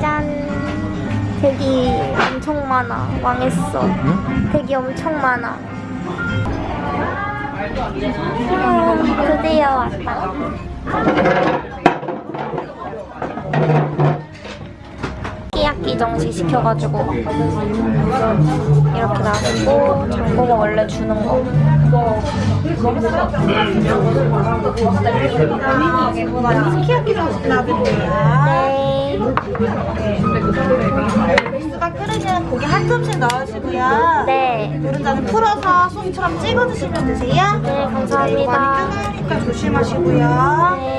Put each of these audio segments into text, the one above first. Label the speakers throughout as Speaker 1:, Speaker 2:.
Speaker 1: 짠. 대기 엄청 많아. 망했어.
Speaker 2: 응?
Speaker 1: 대기 엄청 많아. 음, 드디어 왔다. 끼야끼 정식 시켜가지고 이렇게 놔두고 장보고 원래 주는 거.
Speaker 3: 정식 나드릴게요.
Speaker 1: 네.
Speaker 3: 수가 끓으면 고기 한 점씩 넣으시고요.
Speaker 1: 네.
Speaker 3: 노른자는 풀어서 소스처럼 찍어 드시면 되세요.
Speaker 1: 네, 감사합니다.
Speaker 3: 뜨거우니까 조심하시고요.
Speaker 1: 네.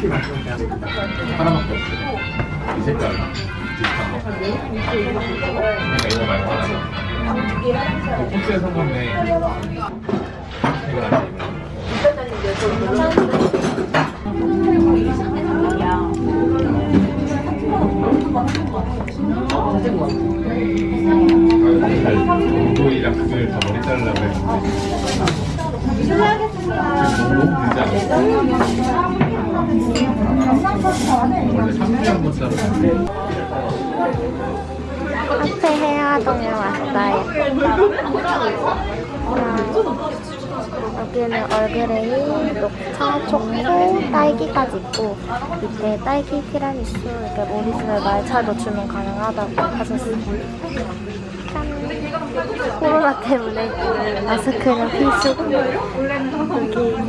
Speaker 2: 고
Speaker 4: 하나밖에 없어. 이 색깔 비슷한 거. 그러니까 이거 말고 하나. 그 콘스에 성공네. 해결하지. 운동 너무 길지 않았어? 원래 3분 한번 자르는데
Speaker 1: 카페 혜화동에 왔어요. 자, 여기는 Earl Grey, 녹차, 초코, 딸기까지 있고 밑에 딸기 티라미수, 이렇게 오리지널 말차도 주문 가능하다고 하셨어요. 짠! 코로나 때문에 마스크는 필수고 여기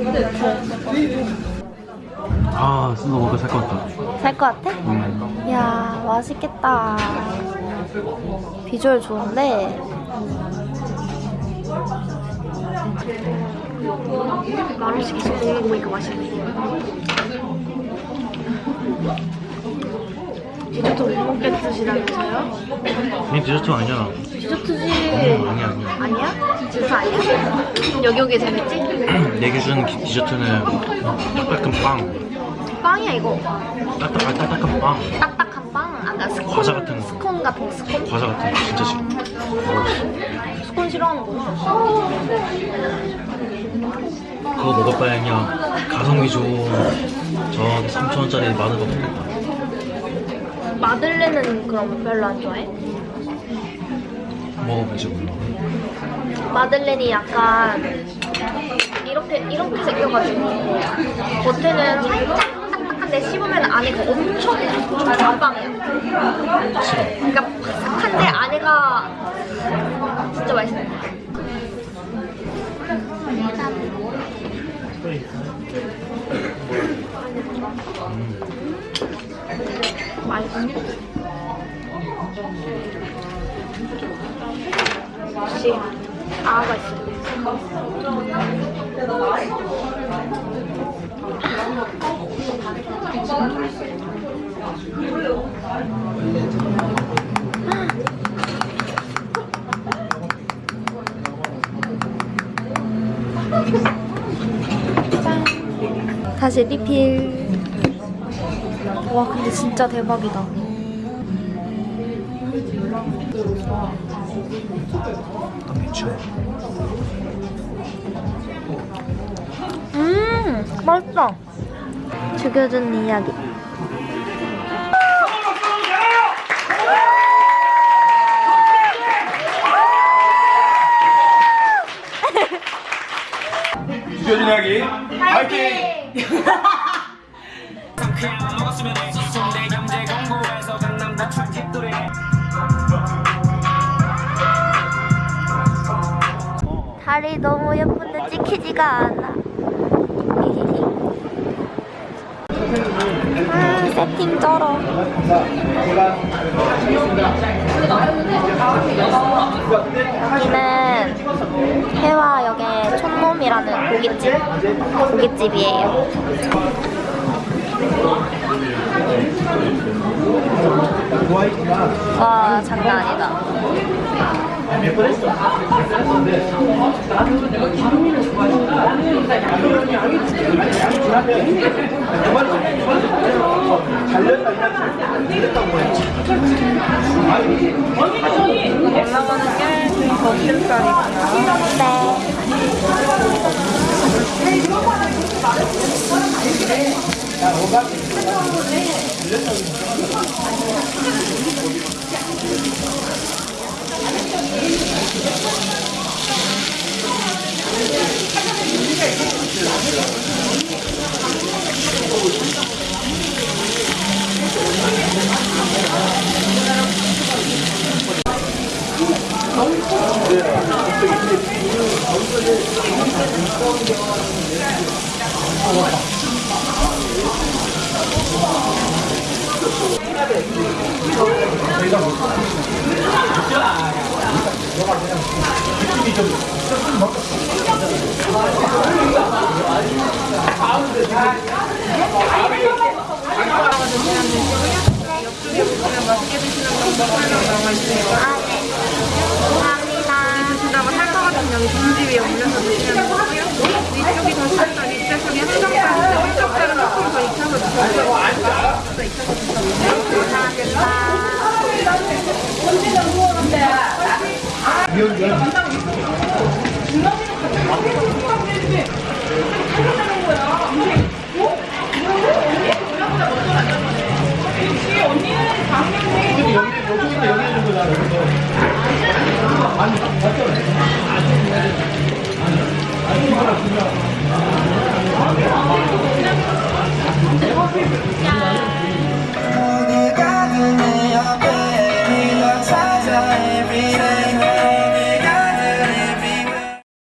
Speaker 1: 이렇게
Speaker 2: 아 진짜 먹을 살것 같다
Speaker 1: 살 것 같아?
Speaker 2: 음.
Speaker 1: 이야 맛있겠다 비주얼 좋은데 말을 먹는 거 보니까 맛있네 디저트 못 먹겠으시다면서요?
Speaker 2: 이 디저트 아니잖아
Speaker 1: 디저트지
Speaker 2: 음, 아니야 아니야
Speaker 1: 아니야? 디저트 아니야? 여기 오게 재밌지?
Speaker 2: 내 기준 기- 디저트는 딱딱한 빵
Speaker 1: 빵이야 이거
Speaker 2: 딱딱, 아, 딱딱한 빵
Speaker 1: 딱딱한 빵 아까 스콘
Speaker 2: 과자 같은 거.
Speaker 1: 스콘 같은 거 스콘?
Speaker 2: 과자 같은 거 진짜 싫어 어,
Speaker 1: 스콘 싫어하는구나
Speaker 2: 그거 먹을 바에 그냥 가성비 좋은 3천원짜리 많은 거 먹겠다
Speaker 1: 마들렌은 그럼 별로 안 좋아해?
Speaker 2: 먹어보지 몰라
Speaker 1: 마들렌이 약간 이렇게 이렇게 생겨가지고 겉에는 살짝 딱딱한데 씹으면 안에가 엄청 촉촉빵이야.
Speaker 2: 싫어
Speaker 1: 그러니까 바삭한데 안에가 진짜 맛있어. 맛있어. 역시 아가 있어. 다시 리필. 와 근데 진짜 대박이다. 음 맛있다. 죽여준 이야기.
Speaker 4: 죽여준 이야기 파이팅!
Speaker 1: 달이 너무 예쁜데 찍히지가 않아. 아, 세팅 쩔어. 여기는 해화역의 촌놈이라는 고깃집, 고깃집이에요.
Speaker 5: 와 장난 아니다.
Speaker 1: 올라가는 게 저희 거실살이구나.
Speaker 5: 네. 아, 네. 감사합니다.
Speaker 1: 드시다가 살까가지고 여기 봉지 위에 올려서 드시면 되고요. 이쪽이 더 살짝 밑에 쪽이 한